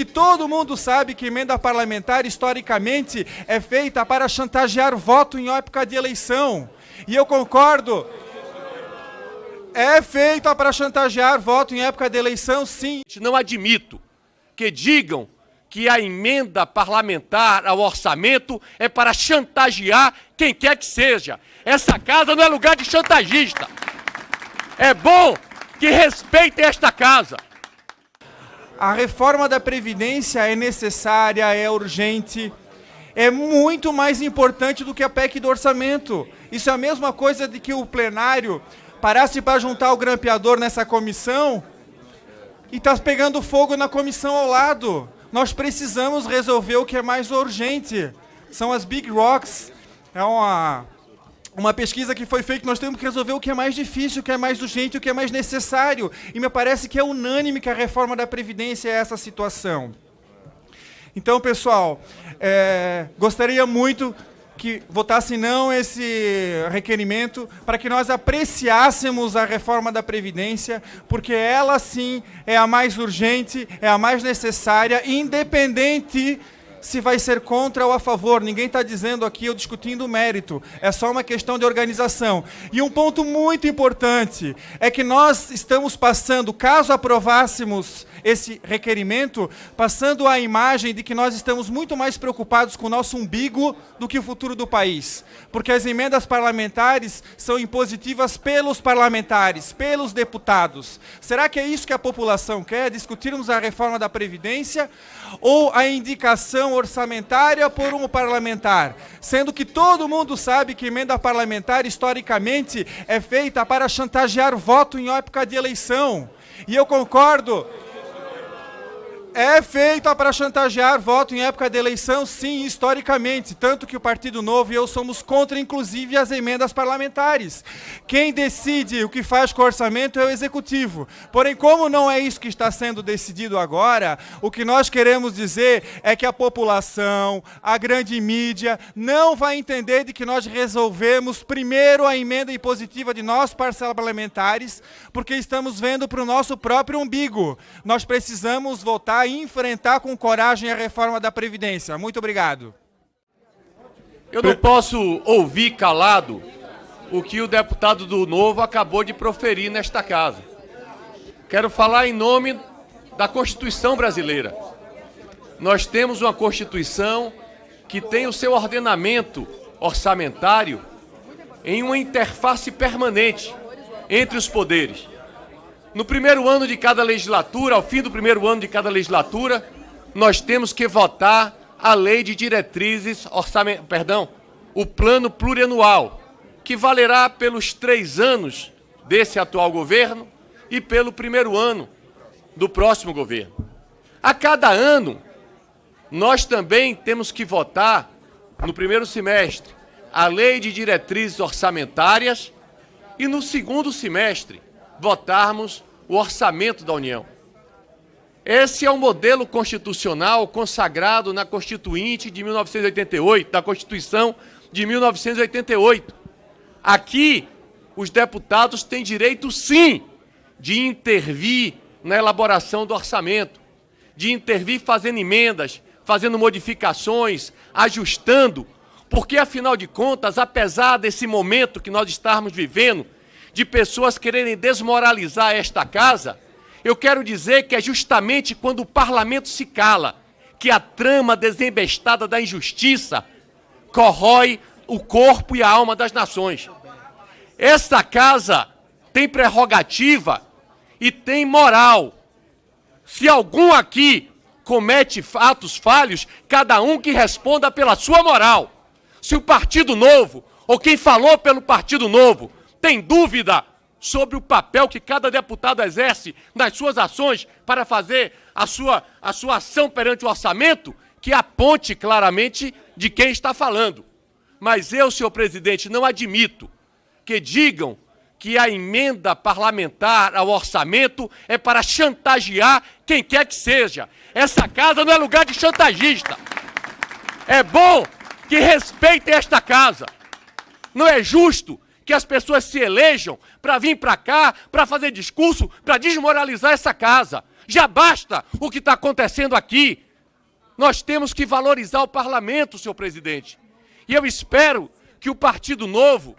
que todo mundo sabe que emenda parlamentar, historicamente, é feita para chantagear voto em época de eleição. E eu concordo. É feita para chantagear voto em época de eleição, sim. Não admito que digam que a emenda parlamentar ao orçamento é para chantagear quem quer que seja. Essa casa não é lugar de chantagista. É bom que respeitem esta casa. A reforma da Previdência é necessária, é urgente, é muito mais importante do que a PEC do orçamento. Isso é a mesma coisa de que o plenário parasse para juntar o grampeador nessa comissão e está pegando fogo na comissão ao lado. Nós precisamos resolver o que é mais urgente. São as Big Rocks. É uma, uma pesquisa que foi feita, nós temos que resolver o que é mais difícil, o que é mais urgente, o que é mais necessário. E me parece que é unânime que a reforma da Previdência é essa situação. Então, pessoal, é, gostaria muito que votasse não esse requerimento para que nós apreciássemos a reforma da Previdência, porque ela sim é a mais urgente, é a mais necessária, independente se vai ser contra ou a favor. Ninguém está dizendo aqui ou discutindo mérito. É só uma questão de organização. E um ponto muito importante é que nós estamos passando, caso aprovássemos esse requerimento, passando a imagem de que nós estamos muito mais preocupados com o nosso umbigo do que o futuro do país. Porque as emendas parlamentares são impositivas pelos parlamentares, pelos deputados. Será que é isso que a população quer? Discutirmos a reforma da Previdência ou a indicação orçamentária por um parlamentar, sendo que todo mundo sabe que emenda parlamentar, historicamente, é feita para chantagear voto em época de eleição. E eu concordo é feita para chantagear voto em época de eleição, sim, historicamente. Tanto que o Partido Novo e eu somos contra, inclusive, as emendas parlamentares. Quem decide o que faz com o orçamento é o Executivo. Porém, como não é isso que está sendo decidido agora, o que nós queremos dizer é que a população, a grande mídia, não vai entender de que nós resolvemos primeiro a emenda impositiva de nós, parcelas parlamentares, porque estamos vendo para o nosso próprio umbigo. Nós precisamos votar enfrentar com coragem a reforma da Previdência. Muito obrigado. Eu não posso ouvir calado o que o deputado do Novo acabou de proferir nesta casa. Quero falar em nome da Constituição brasileira. Nós temos uma Constituição que tem o seu ordenamento orçamentário em uma interface permanente entre os poderes. No primeiro ano de cada legislatura, ao fim do primeiro ano de cada legislatura, nós temos que votar a lei de diretrizes orçament... perdão, o plano plurianual, que valerá pelos três anos desse atual governo e pelo primeiro ano do próximo governo. A cada ano, nós também temos que votar, no primeiro semestre, a lei de diretrizes orçamentárias e no segundo semestre, votarmos o orçamento da União. Esse é o modelo constitucional consagrado na Constituinte de 1988, da Constituição de 1988. Aqui, os deputados têm direito, sim, de intervir na elaboração do orçamento, de intervir fazendo emendas, fazendo modificações, ajustando, porque, afinal de contas, apesar desse momento que nós estamos vivendo, de pessoas quererem desmoralizar esta casa, eu quero dizer que é justamente quando o parlamento se cala que a trama desembestada da injustiça corrói o corpo e a alma das nações. Esta casa tem prerrogativa e tem moral. Se algum aqui comete atos falhos, cada um que responda pela sua moral. Se o Partido Novo, ou quem falou pelo Partido Novo, tem dúvida sobre o papel que cada deputado exerce nas suas ações para fazer a sua, a sua ação perante o orçamento, que aponte claramente de quem está falando. Mas eu, senhor presidente, não admito que digam que a emenda parlamentar ao orçamento é para chantagear quem quer que seja. Essa casa não é lugar de chantagista. É bom que respeitem esta casa. Não é justo que as pessoas se elejam para vir para cá, para fazer discurso, para desmoralizar essa casa. Já basta o que está acontecendo aqui. Nós temos que valorizar o parlamento, senhor presidente. E eu espero que o Partido Novo,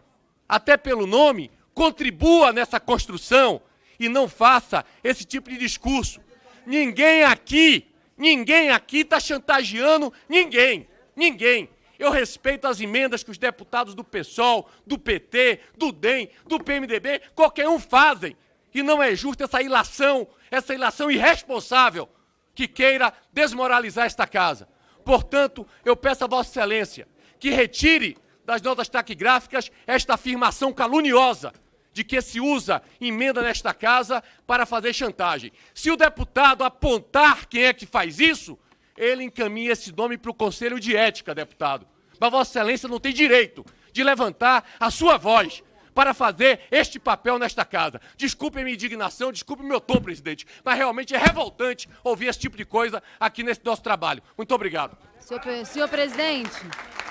até pelo nome, contribua nessa construção e não faça esse tipo de discurso. Ninguém aqui, ninguém aqui está chantageando ninguém. Ninguém. Eu respeito as emendas que os deputados do PSOL, do PT, do DEM, do PMDB, qualquer um fazem. E não é justo essa ilação, essa ilação irresponsável que queira desmoralizar esta casa. Portanto, eu peço a Vossa Excelência que retire das notas taquigráficas esta afirmação caluniosa de que se usa emenda nesta casa para fazer chantagem. Se o deputado apontar quem é que faz isso, ele encaminha esse nome para o Conselho de Ética, deputado. Mas Vossa Excelência não tem direito de levantar a sua voz para fazer este papel nesta casa. Desculpe a minha indignação, desculpe o meu tom, presidente, mas realmente é revoltante ouvir esse tipo de coisa aqui nesse nosso trabalho. Muito obrigado. Senhor, senhor presidente.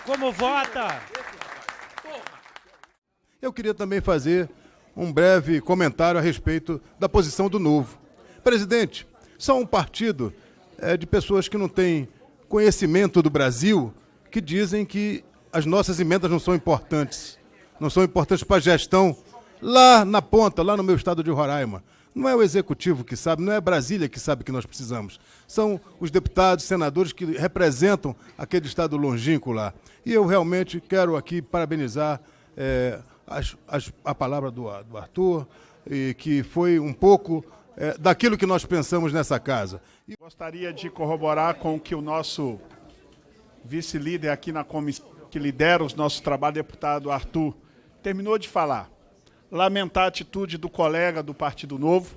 Como vota? Eu queria também fazer um breve comentário a respeito da posição do Novo. Presidente, são um partido é, de pessoas que não têm conhecimento do Brasil que dizem que as nossas emendas não são importantes. Não são importantes para a gestão lá na ponta, lá no meu estado de Roraima. Não é o executivo que sabe, não é Brasília que sabe que nós precisamos. São os deputados, senadores que representam aquele estado longínquo lá. E eu realmente quero aqui parabenizar é, as, as, a palavra do, do Arthur, e que foi um pouco é, daquilo que nós pensamos nessa casa. Gostaria de corroborar com o que o nosso vice-líder aqui na comissão, que lidera os nossos trabalhos, deputado Arthur, terminou de falar. Lamentar a atitude do colega do Partido Novo,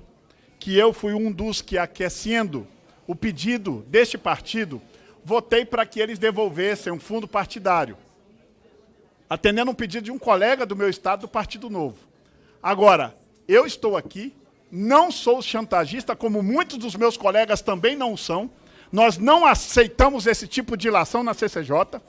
que eu fui um dos que, aquecendo o pedido deste partido, votei para que eles devolvessem um fundo partidário, atendendo um pedido de um colega do meu estado do Partido Novo. Agora, eu estou aqui não sou chantagista, como muitos dos meus colegas também não são. Nós não aceitamos esse tipo de ilação na CCJ.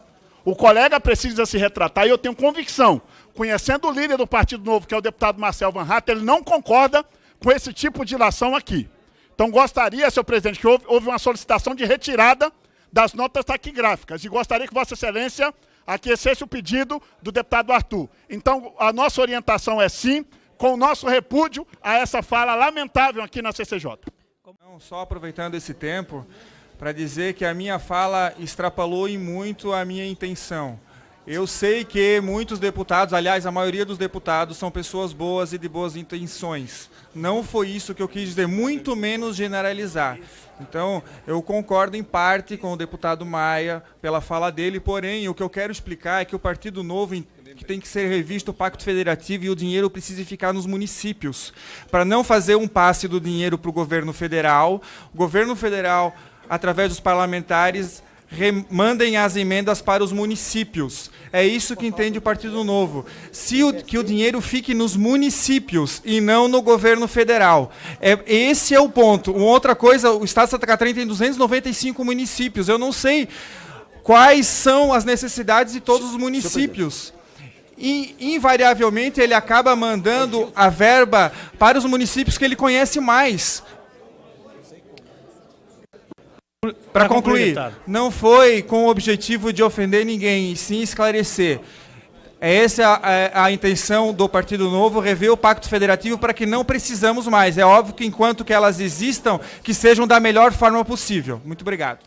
O colega precisa se retratar e eu tenho convicção, conhecendo o líder do Partido Novo, que é o deputado Marcel Van Hatt, ele não concorda com esse tipo de ilação aqui. Então gostaria, senhor presidente, que houve, houve uma solicitação de retirada das notas taquigráficas e gostaria que Vossa Excelência aquecesse o pedido do deputado Arthur. Então, a nossa orientação é sim, com o nosso repúdio a essa fala lamentável aqui na CCJ. Não, só aproveitando esse tempo para dizer que a minha fala extrapolou em muito a minha intenção. Eu sei que muitos deputados, aliás, a maioria dos deputados são pessoas boas e de boas intenções. Não foi isso que eu quis dizer, muito menos generalizar. Então, eu concordo em parte com o deputado Maia pela fala dele, porém, o que eu quero explicar é que o Partido Novo que tem que ser revisto o Pacto Federativo e o dinheiro precisa ficar nos municípios, para não fazer um passe do dinheiro para o governo federal. O governo federal, através dos parlamentares, mandem as emendas para os municípios. É isso que entende o Partido Novo. Se o, que o dinheiro fique nos municípios e não no governo federal. É, esse é o ponto. Uma outra coisa, o Estado de Santa Catarina tem 295 municípios. Eu não sei quais são as necessidades de todos os municípios e invariavelmente ele acaba mandando a verba para os municípios que ele conhece mais. Para concluir, não foi com o objetivo de ofender ninguém, e sim esclarecer. É essa a, a, a, intenção do Partido Novo, rever o Pacto Federativo para que não precisamos mais. É óbvio que enquanto que elas existam, que sejam da melhor forma possível. Muito obrigado.